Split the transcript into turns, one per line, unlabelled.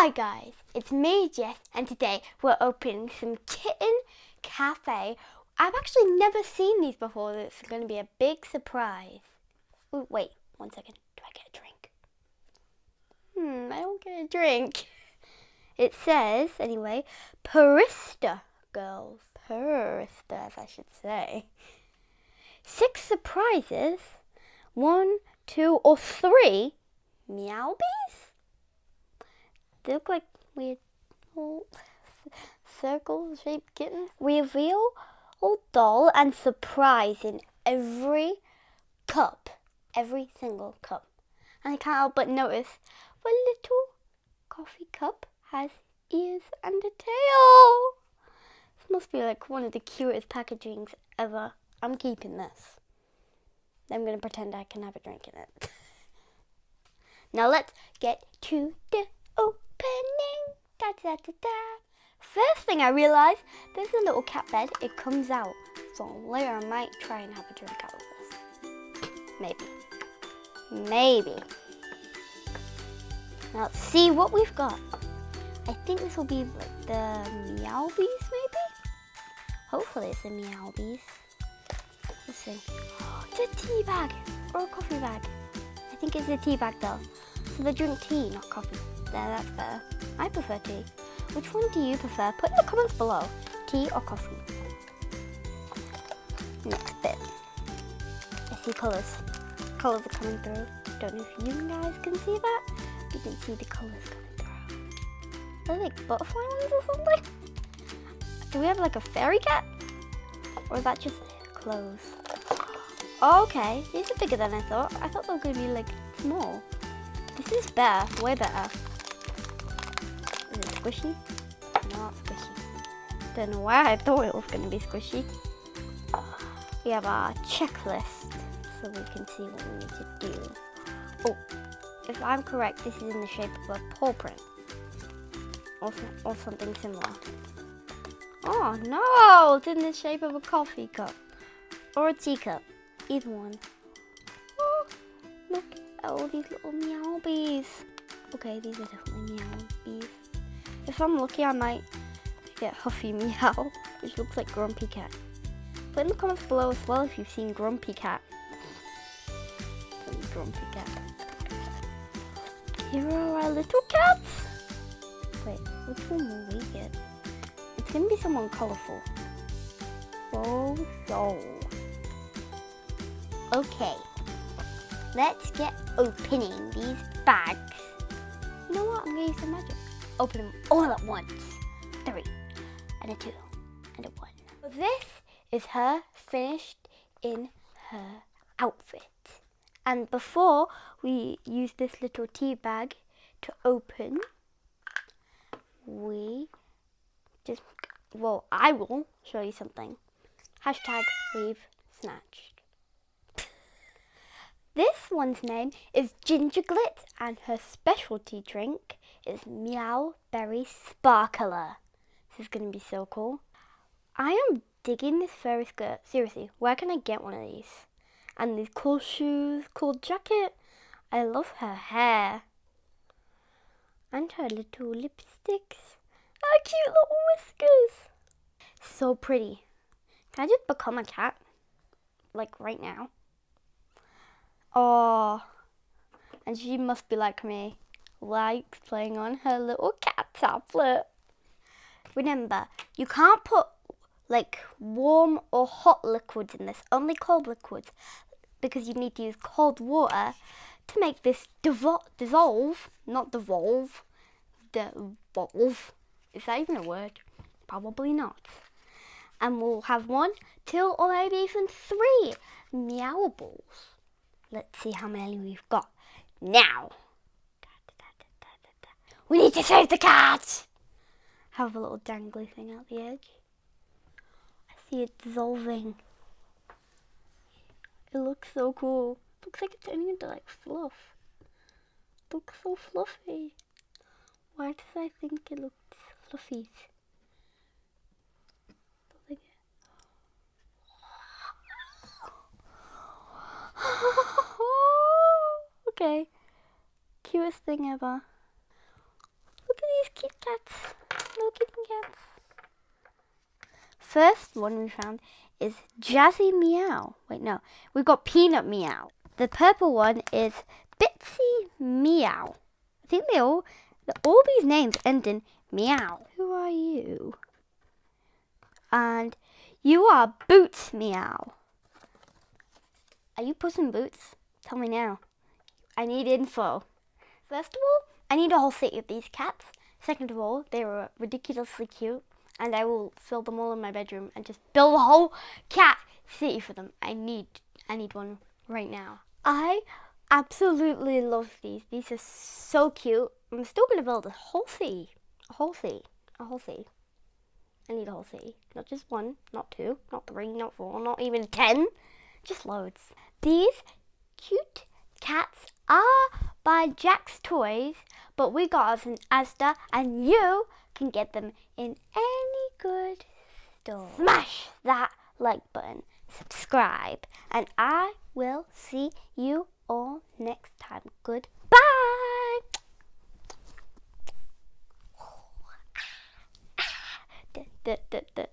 Hi guys, it's me Jess and today we're opening some Kitten Cafe. I've actually never seen these before, it's going to be a big surprise. Ooh, wait, one second, do I get a drink? Hmm, I don't get a drink. It says, anyway, Purrista girls. Purristas, I should say. Six surprises. One, two, or three meowbies? They look like weird circle-shaped kittens. Reveal old doll and surprise in every cup. Every single cup. And I can't help but notice the little coffee cup has ears and a tail. This must be like one of the cutest packagings ever. I'm keeping this. I'm going to pretend I can have a drink in it. now let's get to the. Da, da, da. First thing I realised, there's a little cat bed. It comes out. So later I might try and have a drink out of this. Maybe. Maybe. Now let's see what we've got. I think this will be like the Meowbies maybe? Hopefully it's the Meowbies. Let's see. It's a tea bag or a coffee bag. I think it's a tea bag though. So they drink tea, not coffee. There, that's better. I prefer tea. Which one do you prefer? Put in the comments below. Tea or coffee? Next bit. I see colours. Colours are coming through. Don't know if you guys can see that. You can see the colours coming through. Are they like butterfly ones or something? Do we have like a fairy cat? Or is that just clothes? Okay, these are bigger than I thought. I thought they were going to be like small. This is better, way better. Is it squishy? Not squishy. Don't know why I thought it was going to be squishy. We have our checklist so we can see what we need to do. Oh, if I'm correct, this is in the shape of a paw print. Or, or something similar. Oh no, it's in the shape of a coffee cup. Or a teacup. Either one. Oh, look at all these little meowbies. Okay, these are definitely meowbies. If I'm lucky, I might get Huffy Meow, which looks like Grumpy Cat. Put in the comments below as well if you've seen Grumpy Cat. Grumpy Cat. Here are our little cats. Wait, which one will we get? It's gonna be someone colourful. Oh, so. Okay, let's get opening these bags. You know what? I'm gonna use some magic. Open them all at once. Three, and a two, and a one. This is her finished in her outfit. And before we use this little tea bag to open, we just, well, I will show you something. Hashtag we've snatched. One's name is Ginger Gingerglit and her specialty drink is Meow Berry Sparkler. This is going to be so cool. I am digging this furry skirt. Seriously, where can I get one of these? And these cool shoes, cool jacket. I love her hair. And her little lipsticks. Her cute little whiskers. So pretty. Can I just become a cat? Like right now? Oh, and she must be like me, likes playing on her little cat tablet. Remember, you can't put like warm or hot liquids in this, only cold liquids, because you need to use cold water to make this dissolve, not devolve, devolve. Is that even a word? Probably not. And we'll have one, two, or maybe even three meowables. Let's see how many we've got. Now, we need to save the cat! Have a little dangly thing out the edge. I see it dissolving. It looks so cool. looks like it's turning into like fluff. Looks so fluffy. Why does I think it looks fluffy? okay. Cutest thing ever. Look at these Kit Kats. Little kitten cats. First one we found is Jazzy Meow. Wait, no. We've got Peanut Meow. The purple one is Bitsy Meow. I think they all, all these names end in meow. Who are you? And you are Boots Meow. Are you Puss in Boots? Tell me now. I need info. First of all, I need a whole city of these cats. Second of all, they are ridiculously cute and I will fill them all in my bedroom and just build a whole cat city for them. I need I need one right now. I absolutely love these. These are so cute. I'm still gonna build a whole city. A whole city. A whole city. I need a whole city. Not just one, not two, not three, not four, not even ten. Just loads. These cute cats are by Jack's Toys, but we got us in Asda and you can get them in any good store. Smash that like button, subscribe, and I will see you all next time. Goodbye. da, da, da,